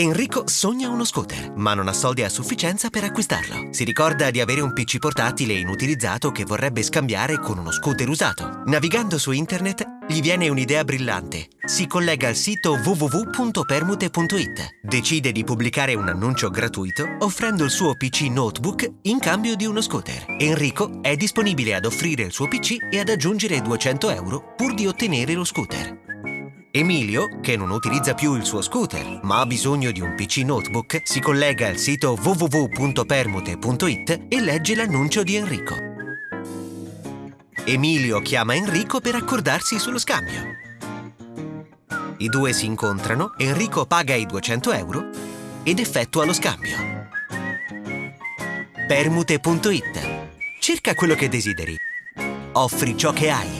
Enrico sogna uno scooter, ma non ha soldi a sufficienza per acquistarlo. Si ricorda di avere un PC portatile inutilizzato che vorrebbe scambiare con uno scooter usato. Navigando su internet, gli viene un'idea brillante. Si collega al sito www.permute.it. Decide di pubblicare un annuncio gratuito offrendo il suo PC notebook in cambio di uno scooter. Enrico è disponibile ad offrire il suo PC e ad aggiungere 200 euro pur di ottenere lo scooter. Emilio, che non utilizza più il suo scooter, ma ha bisogno di un PC notebook, si collega al sito www.permute.it e legge l'annuncio di Enrico. Emilio chiama Enrico per accordarsi sullo scambio. I due si incontrano, Enrico paga i 200 euro ed effettua lo scambio. Permute.it Cerca quello che desideri. Offri ciò che hai.